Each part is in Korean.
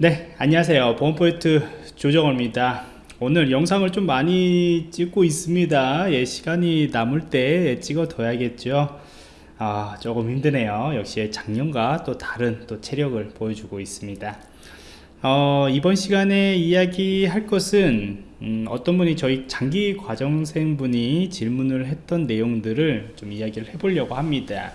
네 안녕하세요. 보안포인트 조정호입니다. 오늘 영상을 좀 많이 찍고 있습니다. 예, 시간이 남을 때 찍어 둬야겠죠? 아, 조금 힘드네요. 역시 작년과 또 다른 또 체력을 보여주고 있습니다. 어, 이번 시간에 이야기 할 것은 음, 어떤 분이 저희 장기 과정생 분이 질문을 했던 내용들을 좀 이야기를 해보려고 합니다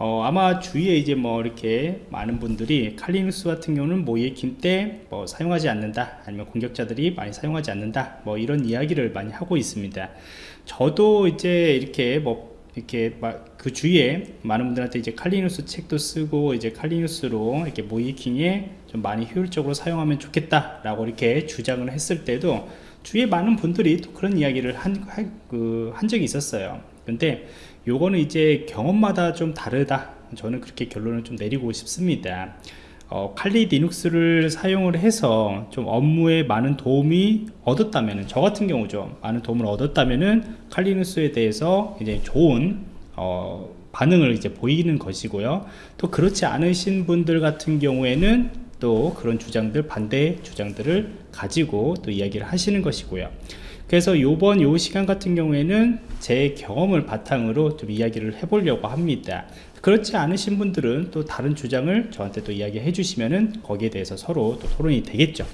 어, 아마 주위에 이제 뭐 이렇게 많은 분들이 칼리눅스 같은 경우는 모이에킨 때뭐 사용하지 않는다 아니면 공격자들이 많이 사용하지 않는다 뭐 이런 이야기를 많이 하고 있습니다. 저도 이제 이렇게 뭐 이렇게 그 주위에 많은 분들한테 이제 칼리누스 책도 쓰고 이제 칼리누스로 이렇게 모이킹에 좀 많이 효율적으로 사용하면 좋겠다 라고 이렇게 주장을 했을 때도 주위에 많은 분들이 또 그런 이야기를 한, 그, 한 적이 있었어요. 근데 요거는 이제 경험마다 좀 다르다. 저는 그렇게 결론을 좀 내리고 싶습니다. 어, 칼리 리눅스를 사용을 해서 좀 업무에 많은 도움이 얻었다면 저 같은 경우죠. 많은 도움을 얻었다면은 칼리 리눅스에 대해서 이제 좋은 어, 반응을 이제 보이는 것이고요. 또 그렇지 않으신 분들 같은 경우에는 또 그런 주장들 반대 주장들을 가지고 또 이야기를 하시는 것이고요 그래서 요번 요 시간 같은 경우에는 제 경험을 바탕으로 좀 이야기를 해보려고 합니다. 그렇지 않으신 분들은 또 다른 주장을 저한테 또 이야기해 주시면은 거기에 대해서 서로 또 토론이 되겠죠.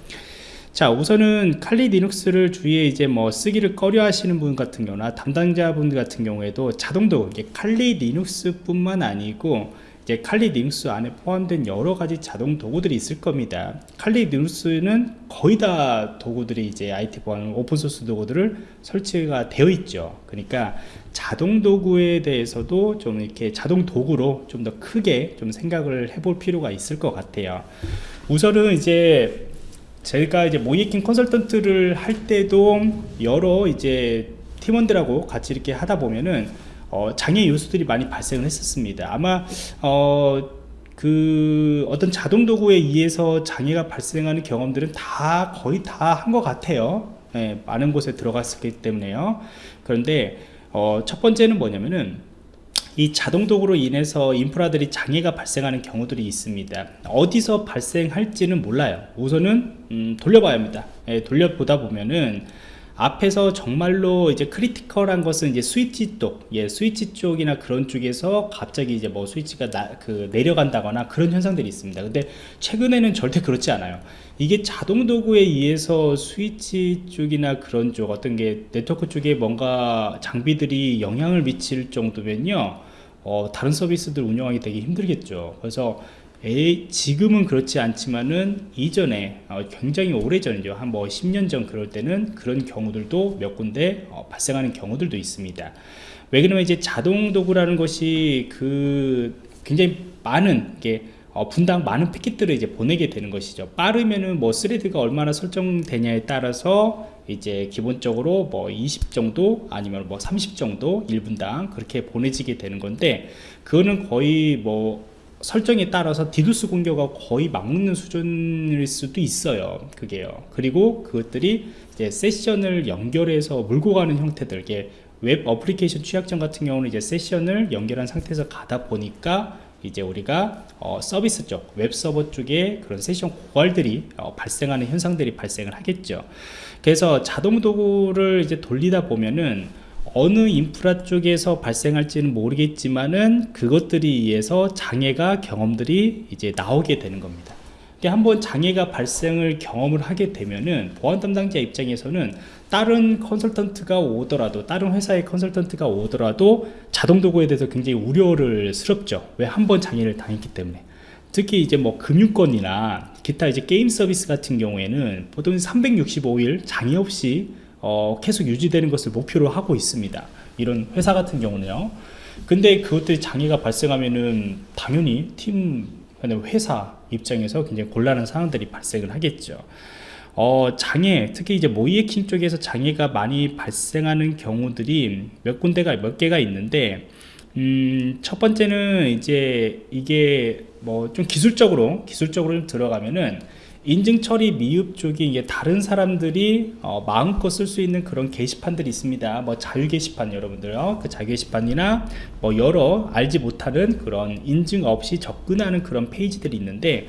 자 우선은 칼리 리눅스를 주위에 이제 뭐 쓰기를 꺼려 하시는 분 같은 경우나 담당자분 같은 경우에도 자동도 칼리 리눅스 뿐만 아니고 이제 칼리 리눅스 안에 포함된 여러 가지 자동 도구들이 있을 겁니다. 칼리 리눅스는 거의 다 도구들이 이제 IT 보안 오픈 소스 도구들을 설치가 되어 있죠. 그러니까 자동 도구에 대해서도 좀 이렇게 자동 도구로 좀 더 크게 좀 생각을 해볼 필요가 있을 것 같아요. 우선은 이제 제가 이제 모이킹 컨설턴트를 할 때도 여러 이제 팀원들하고 같이 이렇게 하다 보면은 어, 장애 요소들이 많이 발생을 했었습니다. 아마 어, 그 어떤 자동 도구에 의해서 장애가 발생하는 경험들은 다 거의 다 한 것 같아요. 네, 많은 곳에 들어갔기 때문에요. 그런데 어, 첫 번째는 뭐냐면은 이 자동 도구로 인해서 인프라들이 장애가 발생하는 경우들이 있습니다. 어디서 발생할지는 몰라요. 우선은 음, 돌려봐야 합니다. 예, 돌려보다 보면은 앞에서 정말로 이제 critical한 것은 이제 스위치 쪽, 예, 스위치 쪽이나 그런 쪽에서 갑자기 이제 뭐 스위치가 나, 그 내려간다거나 그런 현상들이 있습니다. 근데 최근에는 절대 그렇지 않아요. 이게 자동 도구에 의해서 스위치 쪽이나 그런 쪽 어떤 게 네트워크 쪽에 뭔가 장비들이 영향을 미칠 정도면요. 어, 다른 서비스들 운영하기 되게 힘들겠죠. 그래서 지금은 그렇지 않지만은 이전에 어, 굉장히 오래전이죠. 한 뭐 10년 전 그럴 때는 그런 경우들도 몇 군데 어, 발생하는 경우들도 있습니다. 왜 그러면 이제 자동 도구라는 것이 그 굉장히 많은 게 어, 분당 많은 패킷들을 이제 보내게 되는 것이죠. 빠르면은 뭐 스레드가 얼마나 설정되냐에 따라서 이제 기본적으로 뭐 20 정도 아니면 뭐 30 정도 1분당 그렇게 보내지게 되는 건데 그거는 거의 뭐 설정에 따라서 디두스 공격가 거의 막는 수준일 수도 있어요 그게요 그리고 그것들이 이제 세션을 연결해서 물고 가는 형태들 이게 웹 어플리케이션 취약점 같은 경우는 이제 세션을 연결한 상태에서 가다 보니까 이제 우리가 어, 서비스 쪽, 웹 서버 쪽에 그런 세션 고갈들이 어, 발생하는 현상들이 발생을 하겠죠. 그래서 자동 도구를 이제 돌리다 보면은 어느 인프라 쪽에서 발생할지는 모르겠지만은 그것들이 의해서 장애가 경험들이 이제 나오게 되는 겁니다. 한번 장애가 발생을 경험을 하게 되면은 보안 담당자 입장에서는 다른 컨설턴트가 오더라도 다른 회사의 컨설턴트가 오더라도 자동 도구에 대해서 굉장히 우려를 스럽죠. 왜 한 번 장애를 당했기 때문에. 특히 이제 뭐 금융권이나 기타 이제 게임 서비스 같은 경우에는 보통 365일 장애 없이 어, 계속 유지되는 것을 목표로 하고 있습니다. 이런 회사 같은 경우는요. 근데 그것들이 장애가 발생하면은 당연히 팀 회사 입장에서 굉장히 곤란한 상황들이 발생을 하겠죠. 어, 장애 특히 이제 모이에킹 쪽에서 장애가 많이 발생하는 경우들이 몇 군데가 몇 개가 있는데 음, 첫 번째는 이제 이게 뭐 좀 기술적으로 기술적으로 들어가면은 인증 처리 미흡 쪽이 이게 다른 사람들이 어, 마음껏 쓸 수 있는 그런 게시판들이 있습니다. 뭐 자유 게시판 여러분들요. 그 자유 게시판이나 뭐 여러 알지 못하는 그런 인증 없이 접근하는 그런 페이지들이 있는데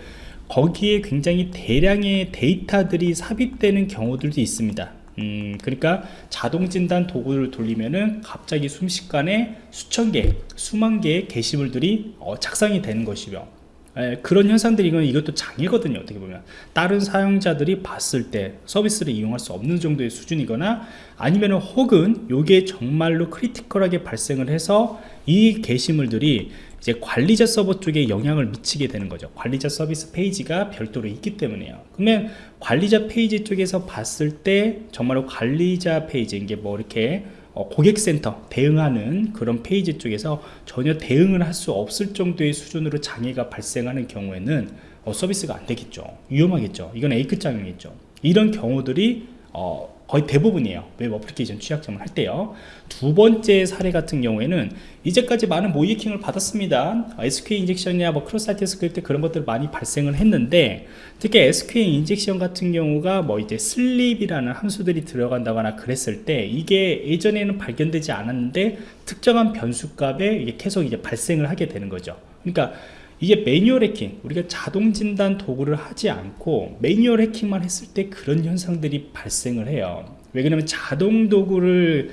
거기에 굉장히 대량의 데이터들이 삽입되는 경우들도 있습니다 음, 그러니까 자동 진단 도구를 돌리면은 갑자기 순식간에 수천 개, 수만 개의 게시물들이 어, 작성이 되는 것이며 예, 그런 현상들이 이건 이것도 장애거든요 어떻게 보면. 다른 사용자들이 봤을 때 서비스를 이용할 수 없는 정도의 수준이거나 아니면 혹은 이게 정말로 critical하게 발생을 해서 이 게시물들이 이제 관리자 서버 쪽에 영향을 미치게 되는 거죠. 관리자 서비스 페이지가 별도로 있기 때문에요. 그러면 관리자 페이지 쪽에서 봤을 때 정말로 관리자 페이지 이게 뭐 이렇게 어, 고객센터 대응하는 그런 페이지 쪽에서 전혀 대응을 할 수 없을 정도의 수준으로 장애가 발생하는 경우에는 어, 서비스가 안 되겠죠. 위험하겠죠. 이건 A급 장애겠죠. 이런 경우들이 어, 거의 대부분이에요. 웹 어플리케이션 취약점을 할 때요. 두 번째 사례 같은 경우에는 이제까지 많은 모의 해킹을 받았습니다. SQL 인젝션이나 뭐 cross-site script 그런 것들 많이 발생을 했는데 특히 SQL injection 같은 경우가 뭐 이제 sleep이라는 함수들이 들어간다거나 그랬을 때 이게 예전에는 발견되지 않았는데 특정한 변수 값에 이게 계속 이제 발생을 하게 되는 거죠. 그러니까 이게 매뉴얼 해킹 우리가 자동 진단 도구를 하지 않고 매뉴얼 해킹만 했을 때 그런 현상들이 발생을 해요. 왜 그러냐면 자동 도구를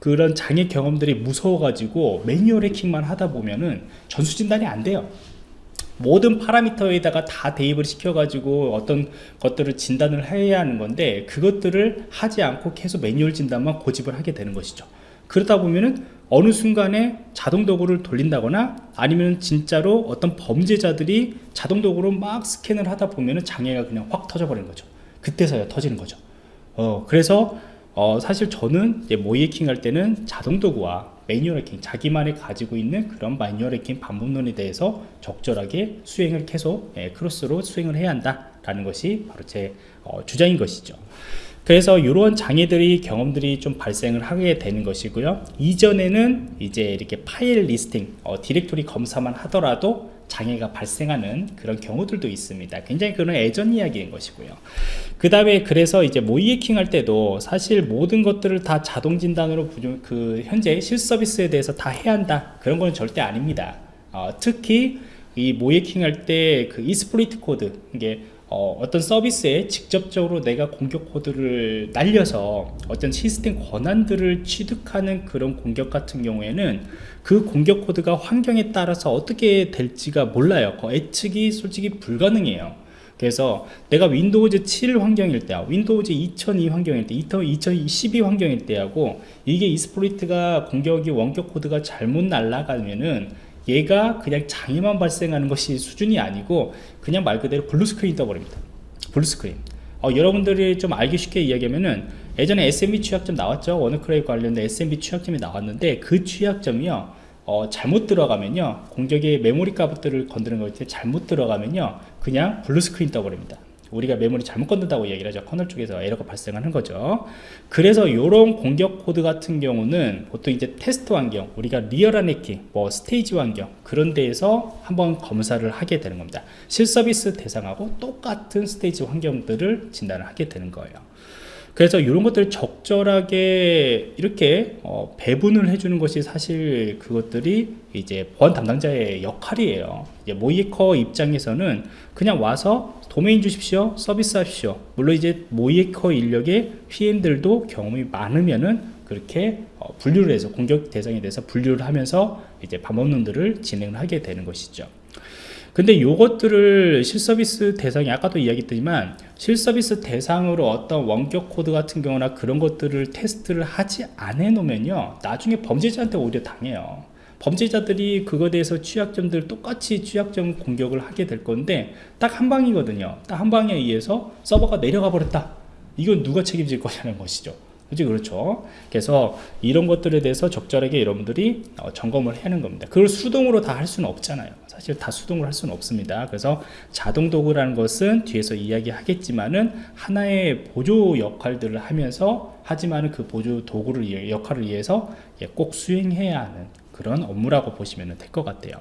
그런 장애 경험들이 무서워 가지고 매뉴얼 해킹만 하다 보면은 전수 진단이 안 돼요. 모든 파라미터에다가 다 대입을 시켜 가지고 어떤 것들을 진단을 해야 하는 건데 그것들을 하지 않고 계속 매뉴얼 진단만 고집을 하게 되는 것이죠. 그러다 보면은 어느 순간에 자동 도구를 돌린다거나 아니면 진짜로 어떤 범죄자들이 자동 도구로 막 스캔을 하다 보면은 장애가 그냥 확 터져버리는 거죠. 그때서야 터지는 거죠. 어, 그래서 어, 사실 저는 모의 해킹 할 때는 자동 도구와 매뉴얼 해킹 자기만이 가지고 있는 그런 매뉴얼 해킹 반복론에 대해서 적절하게 수행을 계속 예, 크로스로 수행을 해야 한다 라는 것이 바로 제 어, 주장인 것이죠 그래서 이런 장애들이 경험들이 좀 발생을 하게 되는 것이고요. 이전에는 이제 이렇게 파일 listing 어, 디렉토리 검사만 하더라도 장애가 발생하는 그런 경우들도 있습니다. 굉장히 그런 예전 이야기인 것이고요. 그 다음에 그래서 이제 모의 해킹 할 때도 사실 모든 것들을 다 자동 진단으로 그 현재 실서비스에 대해서 다 해야 한다. 그런 건 절대 아닙니다. 어, 특히 이 모의 해킹 할 때 그 exploit 코드 이게 어, 떤 서비스에 직접적으로 내가 공격 코드를 날려서 어떤 시스템 권한들을 취득하는 그런 공격 같은 경우에는 그 공격 코드가 환경에 따라서 어떻게 될지가 몰라요. 그 예측이 솔직히 불가능해요. 그래서 내가 윈도우즈 7 환경일 때하고 윈도우즈 2002 환경일 때 2012 환경일 때하고 이게 exploit가 공격이 원격 코드가 잘못 날아가면은 얘가 그냥 장애만 발생하는 것이 수준이 아니고 그냥 말 그대로 blue screen 떠버립니다. blue screen. 어, 여러분들이 좀 알기 쉽게 이야기하면은 예전에 SMB 취약점 나왔죠? 워너크라이 관련된 SMB 취약점이 나왔는데 그 취약점이요 어, 잘못 들어가면요 공격의 메모리 값들을 건드는 것때 잘못 들어가면요 그냥 blue screen 떠버립니다 우리가 메모리 잘못 건든다고 얘기를 하죠. 커널 쪽에서 에러가 발생하는 거죠. 그래서 이런 공격 코드 같은 경우는 보통 이제 테스트 환경 우리가 리얼한 해킹 뭐 스테이지 환경 그런 데에서 한번 검사를 하게 되는 겁니다. 실서비스 대상하고 똑같은 스테이지 환경들을 진단을 하게 되는 거예요 그래서 이런 것들을 적절하게 이렇게 어, 배분을 해주는 것이 사실 그것들이 이제 보안 담당자의 역할이에요. 이제 모이커 입장에서는 그냥 와서 도메인 주십시오 서비스 하십시오. 물론 이제 모이커 인력의 PM들도 경험이 많으면은 그렇게 어, 분류를 해서 공격 대상에 대해서 분류를 하면서 이제 방법론들을 진행을 하게 되는 것이죠 근데 요것들을 실서비스 대상이 아까도 이야기했지만 실서비스 대상으로 어떤 원격 코드 같은 경우나 그런 것들을 테스트를 하지 않아 놓으면요 나중에 범죄자한테 오히려 당해요. 범죄자들이 그거에 대해서 취약점들 똑같이 취약점 공격을 하게 될 건데 딱 한 방이거든요. 딱 한 방에 의해서 서버가 내려가 버렸다. 이건 누가 책임질 거냐는 것이죠. 그죠 그렇죠? 그래서 이런 것들에 대해서 적절하게 여러분들이 어, 점검을 하는 겁니다. 그걸 수동으로 다 할 수는 없잖아요 사실 다 수동으로 할 수는 없습니다. 그래서 자동 도구라는 것은 뒤에서 이야기하겠지만은 하나의 보조 역할들을 하면서 하지만 그 보조 도구를 역할을 위해서 꼭 수행해야 하는 그런 업무라고 보시면 될 것 같아요.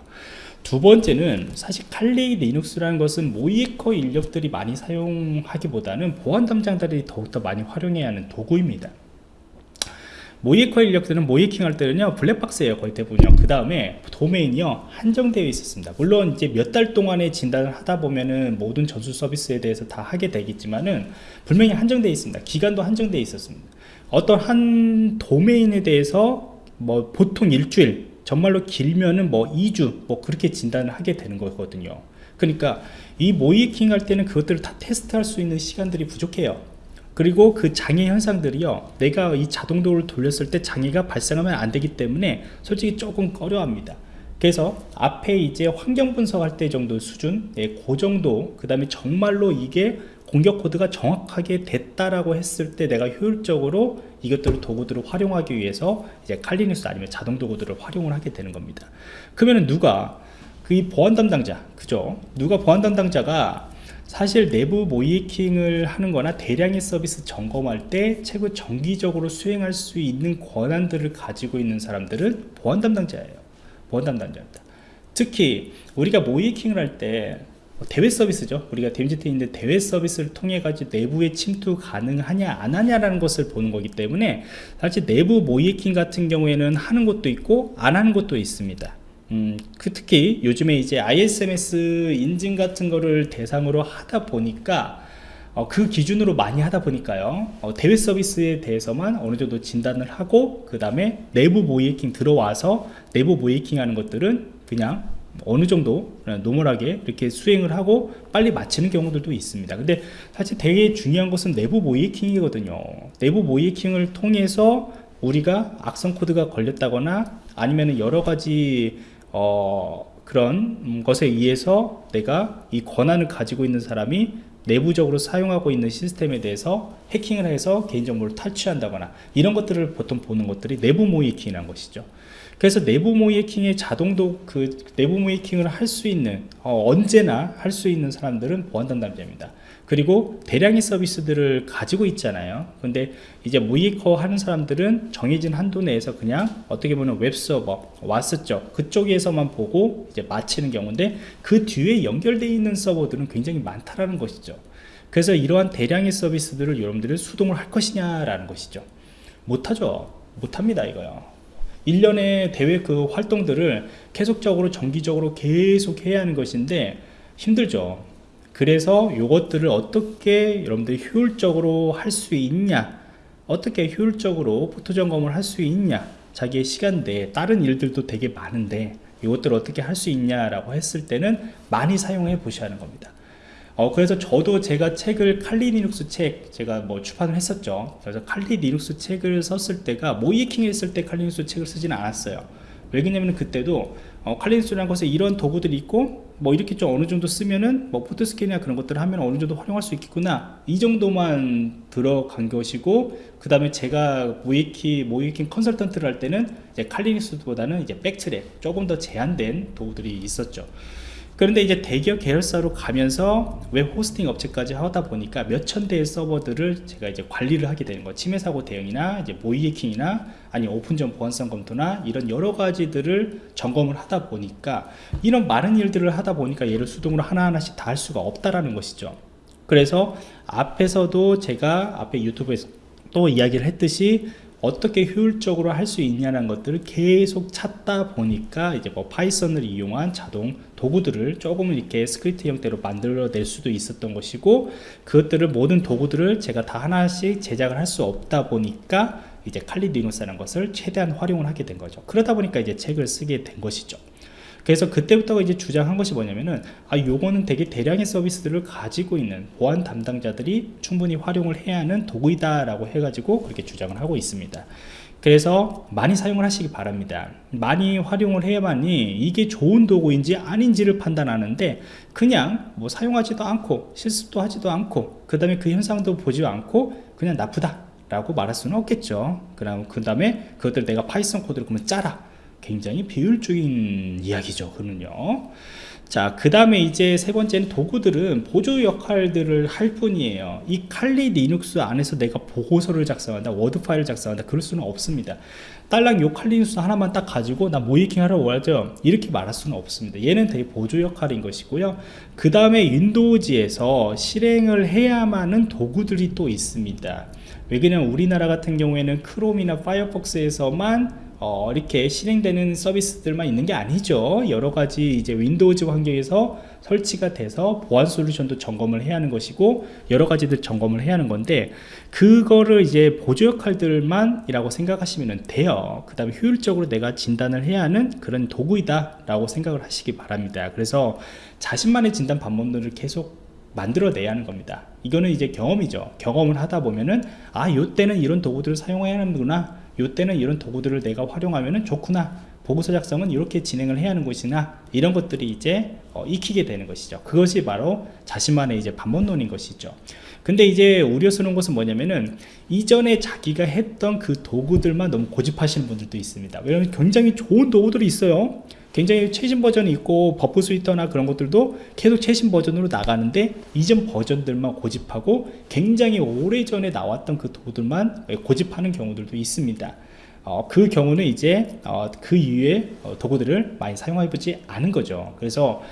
두 번째는 사실 칼리 리눅스라는 것은 모이커 인력들이 많이 사용하기보다는 보안 담당자들이 더욱더 많이 활용해야 하는 도구입니다 모이에커 인력들은 모이킹 할 때는요 블랙박스예요 거의 대부분요. 그 다음에 도메인이요 한정되어 있었습니다. 물론 이제 몇 달 동안의 진단을 하다 보면은 모든 전수 서비스에 대해서 다 하게 되겠지만은 분명히 한정되어 있습니다. 기간도 한정되어 있었습니다. 어떤 한 도메인에 대해서 뭐 보통 일주일 정말로 길면은 뭐 2주 뭐 그렇게 진단을 하게 되는 거거든요. 그러니까 이 모이킹 할 때는 그것들을 다 테스트할 수 있는 시간들이 부족해요 그리고 그 장애 현상들이요. 내가 이 자동도를 돌렸을 때 장애가 발생하면 안 되기 때문에 솔직히 조금 꺼려합니다. 그래서 앞에 이제 환경 분석할 때 정도 수준 예, 그 정도 그 다음에 정말로 이게 공격 코드가 정확하게 됐다라고 했을 때 내가 효율적으로 이것들을 도구들을 활용하기 위해서 이제 칼리닉스 아니면 자동 도구들을 활용을 하게 되는 겁니다. 그러면 누가? 그 보안 담당자 그죠? 누가 보안 담당자가 사실 내부 모이킹을 하는 거나 대량의 서비스 점검할 때 최고 정기적으로 수행할 수 있는 권한들을 가지고 있는 사람들은 보안 담당자예요. 보안 담당자입니다. 특히 우리가 모이킹을 할 때 대외 서비스죠. 우리가 데미지트에 있는 대외 서비스를 통해 가지고 내부에 침투 가능하냐 안 하냐라는 것을 보는 거기 때문에 사실 내부 모이킹 같은 경우에는 하는 것도 있고 안 하는 것도 있습니다 음, 그 특히 요즘에 이제 ISMS 인증 같은 거를 대상으로 하다 보니까 어, 그 기준으로 많이 하다 보니까요. 어, 대외 서비스에 대해서만 어느 정도 진단을 하고 그 다음에 내부 모이킹 들어와서 내부 모이킹 하는 것들은 그냥 어느 정도 노멀하게 이렇게 수행을 하고 빨리 마치는 경우들도 있습니다. 근데 사실 되게 중요한 것은 내부 모이킹이거든요. 내부 모이킹을 통해서 우리가 악성 코드가 걸렸다거나 아니면 여러 가지 어, 그런 것에 의해서 내가 이 권한을 가지고 있는 사람이 내부적으로 사용하고 있는 시스템에 대해서 해킹을 해서 개인정보를 탈취한다거나 이런 것들을 보통 보는 것들이 내부 모의 해킹이라는 것이죠 그래서 내부 모의 해킹의 자동도 그 내부 모의 해킹을 할 수 있는 어, 언제나 할 수 있는 사람들은 보안 담당자입니다. 그리고 대량의 서비스들을 가지고 있잖아요. 근데 이제 모이커 하는 사람들은 정해진 한도 내에서 그냥 어떻게 보면 웹서버 왔었죠 그쪽에서만 보고 이제 마치는 경우인데 그 뒤에 연결되어 있는 서버들은 굉장히 많다라는 것이죠. 그래서 이러한 대량의 서비스들을 여러분들이 수동을 할 것이냐 라는 것이죠. 못하죠. 못합니다 이거요 1년의 대회 그 활동들을 계속적으로 정기적으로 계속 해야 하는 것인데 힘들죠. 그래서 이것들을 어떻게 여러분들이 효율적으로 할 수 있냐 어떻게 효율적으로 포트 점검을 할 수 있냐 자기의 시간 내에 다른 일들도 되게 많은데 이것들을 어떻게 할 수 있냐라고 했을 때는 많이 사용해 보셔야 하는 겁니다 어, 그래서 저도 제가 책을 칼리 리눅스 책 제가 뭐 출판을 했었죠. 그래서 칼리 리눅스 책을 썼을 때가 모의해킹 했을 때 칼리 리눅스 책을 쓰지는 않았어요. 왜냐면 그때도 어, 칼리 리눅스라는 것에 이런 도구들이 있고 뭐 이렇게 좀 어느 정도 쓰면은 뭐 포트 스캔이나 그런 것들을 하면 어느 정도 활용할 수 있겠구나. 이 정도만 들어간 것이고 그 다음에 제가 모의해킹 모의해킹 컨설턴트를 할 때는 이제 칼리 리눅스보다는 이제 백트랙 조금 더 제한된 도구들이 있었죠 그런데 이제 대기업 계열사로 가면서 웹 호스팅 업체까지 하다 보니까 몇천 대의 서버들을 제가 이제 관리를 하게 되는 거 침해 사고 대응이나 이제 모의 해킹이나 아니 오픈전 보안성 검토나 이런 여러 가지들을 점검을 하다 보니까 이런 많은 일들을 하다 보니까 얘를 수동으로 하나하나씩 다 할 수가 없다라는 것이죠. 그래서 앞에서도 제가 앞에 유튜브에서 또 이야기를 했듯이 어떻게 효율적으로 할 수 있냐는 것들을 계속 찾다 보니까 이제 뭐 파이썬을 이용한 자동 도구들을 조금 이렇게 스크립트 형태로 만들어낼 수도 있었던 것이고 그것들을 모든 도구들을 제가 다 하나씩 제작을 할 수 없다 보니까 이제 칼리 리눅스라는 것을 최대한 활용을 하게 된 거죠. 그러다 보니까 이제 책을 쓰게 된 것이죠 그래서 그때부터 이제 주장한 것이 뭐냐면은 아 요거는 되게 대량의 서비스들을 가지고 있는 보안 담당자들이 충분히 활용을 해야 하는 도구이다 라고 해가지고 그렇게 주장을 하고 있습니다. 그래서 많이 사용을 하시기 바랍니다. 많이 활용을 해야만이 이게 좋은 도구인지 아닌지를 판단하는데 그냥 뭐 사용하지도 않고 실습도 하지도 않고 그 다음에 그 현상도 보지 않고 그냥 나쁘다 라고 말할 수는 없겠죠. 그 다음에 그것들 내가 파이썬 코드를 그러면 짜라 굉장히 비효율적인 이야기죠 그는요. 자 그 다음에 이제 세 번째는 도구들은 보조 역할들을 할 뿐이에요. 이 칼리 리눅스 안에서 내가 보고서를 작성한다 워드 파일을 작성한다 그럴 수는 없습니다. 딸랑 요 칼리 리눅스 하나만 딱 가지고 나 모의해킹 하러 와야죠. 이렇게 말할 수는 없습니다. 얘는 되게 보조 역할인 것이고요. 그 다음에 윈도우즈에서 실행을 해야만 하는 도구들이 또 있습니다. 왜 그러냐면 우리나라 같은 경우에는 크롬이나 파이어폭스에서만 어, 이렇게 실행되는 서비스들만 있는 게 아니죠. 여러 가지 이제 윈도우즈 환경에서 설치가 돼서 보안 솔루션도 점검을 해야 하는 것이고 여러 가지들 점검을 해야 하는 건데 그거를 이제 보조 역할들만 이라고 생각하시면 돼요. 그 다음에 효율적으로 내가 진단을 해야 하는 그런 도구이다 라고 생각을 하시기 바랍니다. 그래서 자신만의 진단 방법들을 계속 만들어내야 하는 겁니다. 이거는 이제 경험이죠. 경험을 하다 보면은 아 요때는 이런 도구들을 사용해야 하는구나 요때는 이런 도구들을 내가 활용하면 좋구나. 보고서 작성은 이렇게 진행을 해야 하는 것이나 이런 것들이 이제 어, 익히게 되는 것이죠. 그것이 바로 자신만의 이제 반복론인 것이죠. 근데 이제 우려스러운 것은 뭐냐면은 이전에 자기가 했던 그 도구들만 너무 고집하시는 분들도 있습니다. 왜냐하면 굉장히 좋은 도구들이 있어요 굉장히 최신 버전이 있고 버프 스위트나 그런 것들도 계속 최신 버전으로 나가는데 이전 버전들만 고집하고 굉장히 오래전에 나왔던 그 도구들만 고집하는 경우들도 있습니다. 어, 그 경우는 이제 어, 그 이후에 어, 도구들을 많이 사용해 보지 않은 거죠. 그래서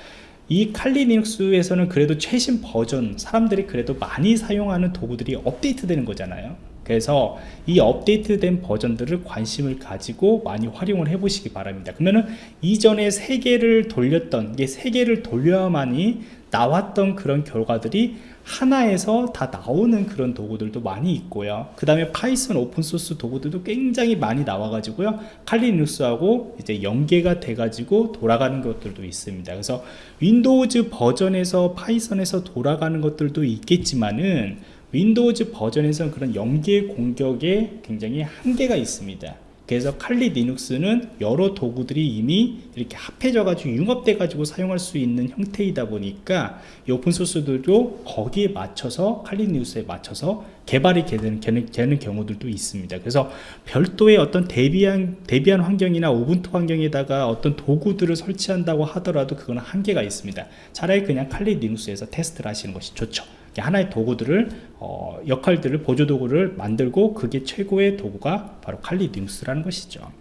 이 칼리 리눅스에서는 그래도 최신 버전 사람들이 그래도 많이 사용하는 도구들이 업데이트 되는 거잖아요 그래서 이 업데이트된 버전들을 관심을 가지고 많이 활용을 해 보시기 바랍니다. 그러면은 이전에 세 개를 돌렸던 이게 세 개를 돌려야만이 나왔던 그런 결과들이 하나에서 다 나오는 그런 도구들도 많이 있고요. 그 다음에 파이썬 오픈소스 도구들도 굉장히 많이 나와 가지고요. 칼리 리눅스하고 이제 연계가 돼 가지고 돌아가는 것들도 있습니다. 그래서 윈도우즈 버전에서 파이썬에서 돌아가는 것들도 있겠지만은 윈도우즈 버전에서는 그런 연계 공격에 굉장히 한계가 있습니다. 그래서 칼리 리눅스는 여러 도구들이 이미 이렇게 합해져 가지고 융합돼 가지고 사용할 수 있는 형태이다 보니까 이 오픈소스들도 거기에 맞춰서 칼리 리눅스에 맞춰서 개발이 되는, 되는 경우들도 있습니다. 그래서 별도의 어떤 대비한 대비한 환경이나 오븐토 환경에다가 어떤 도구들을 설치한다고 하더라도 그거는 한계가 있습니다. 차라리 그냥 칼리 리눅스에서 테스트를 하시는 것이 좋죠. 하나의 도구들을 어, 역할들을 보조 도구를 만들고 그게 최고의 도구가 바로 칼리 리눅스라는 것이죠.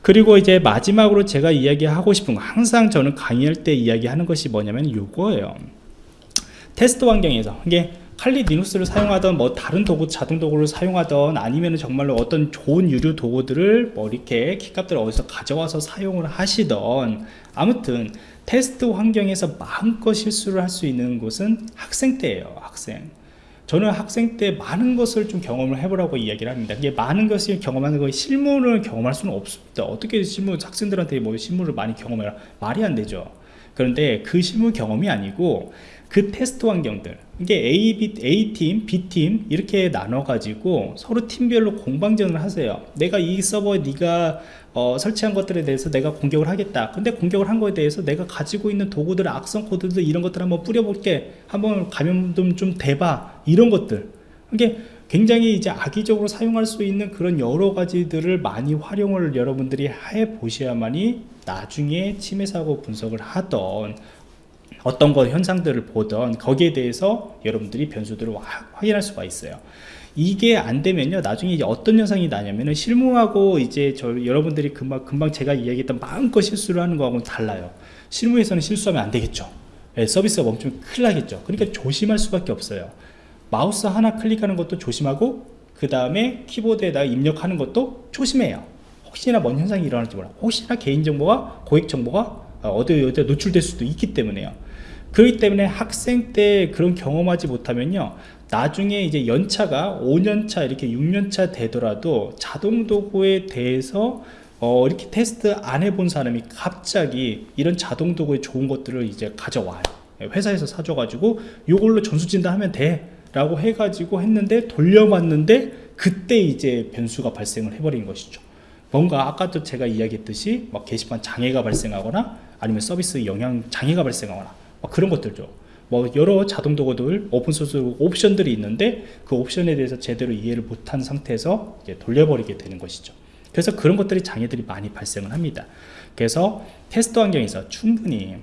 그리고 이제 마지막으로 제가 이야기하고 싶은 거 항상 저는 강의할 때 이야기하는 것이 뭐냐면 이거예요. 테스트 환경에서. 이게 칼리 리눅스를 사용하던 뭐 다른 도구 자동 도구를 사용하던 아니면 정말로 어떤 좋은 유료 도구들을 뭐 이렇게 키값들을 어디서 가져와서 사용을 하시던 아무튼 테스트 환경에서 마음껏 실수를 할 수 있는 곳은 학생 때예요 학생. 저는 학생 때 많은 것을 좀 경험을 해보라고 이야기를 합니다. 이게 많은 것을 경험하는 거 실무를 경험할 수는 없습니다. 어떻게 실무 학생들한테 뭐 실무를 많이 경험해라 말이 안 되죠. 그런데 그 실무 경험이 아니고 그 테스트 환경들. 이게 A, A팀, B팀 이렇게 나눠 가지고 서로 팀별로 공방전을 하세요. 내가 이 서버에 네가 어, 설치한 것들에 대해서 내가 공격을 하겠다. 근데 공격을 한 거에 대해서 내가 가지고 있는 도구들 악성 코드들 이런 것들 한번 뿌려볼게. 한번 감염 좀 대봐. 이런 것들. 이게 굉장히 이제 악의적으로 사용할 수 있는 그런 여러 가지들을 많이 활용을 여러분들이 해 보셔야만이 나중에 침해 사고 분석을 하던 어떤 것 현상들을 보던 거기에 대해서 여러분들이 변수들을 확인할 수가 있어요. 이게 안 되면요 나중에 이제 어떤 현상이 나냐면은 실무하고 이제 저 여러분들이 금방 금방 제가 이야기했던 마음껏 실수를 하는 거하고는 달라요. 실무에서는 실수하면 안 되겠죠. 네, 서비스가 멈추면 큰일 나겠죠. 그러니까 조심할 수밖에 없어요. 마우스 하나 클릭하는 것도 조심하고 그 다음에 키보드에다 입력하는 것도 조심해요. 혹시나 뭔 현상이 일어날지 몰라. 혹시나 개인정보가 고객정보가 어디 어디 노출될 수도 있기 때문에요 그렇기 때문에 학생 때 그런 경험하지 못하면요 나중에 이제 연차가 5년차 이렇게 6년차 되더라도 자동 도구에 대해서 어, 이렇게 테스트 안 해본 사람이 갑자기 이런 자동 도구의 좋은 것들을 이제 가져와요. 회사에서 사줘 가지고 이걸로 전수진단 하면 돼 라고 해가지고 했는데 돌려봤는데 그때 이제 변수가 발생을 해버린 것이죠. 뭔가 아까도 제가 이야기했듯이 막 게시판 장애가 발생하거나 아니면 서비스 영향 장애가 발생하거나 그런 것들죠. 뭐 여러 자동 도구들 오픈소스 옵션들이 있는데 그 옵션에 대해서 제대로 이해를 못한 상태에서 돌려버리게 되는 것이죠. 그래서 그런 것들이 장애들이 많이 발생을 합니다. 그래서 테스트 환경에서 충분히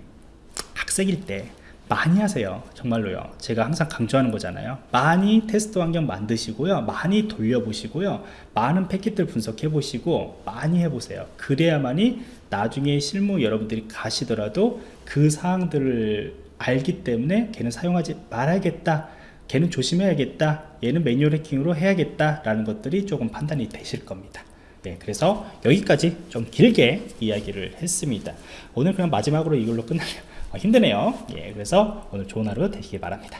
학생일 때 많이 하세요. 정말로요. 제가 항상 강조하는 거잖아요. 많이 테스트 환경 만드시고요. 많이 돌려보시고요. 많은 패킷들 분석해 보시고 많이 해보세요. 그래야만이 나중에 실무 여러분들이 가시더라도 그 사항들을 알기 때문에 걔는 사용하지 말아야겠다. 걔는 조심해야겠다. 얘는 매뉴얼 해킹으로 해야겠다 라는 것들이 조금 판단이 되실 겁니다. 네, 그래서 여기까지 좀 길게 이야기를 했습니다. 오늘 그냥 마지막으로 이걸로 끝나려 아, 힘드네요. 예, 그래서 오늘 좋은 하루 되시길 바랍니다.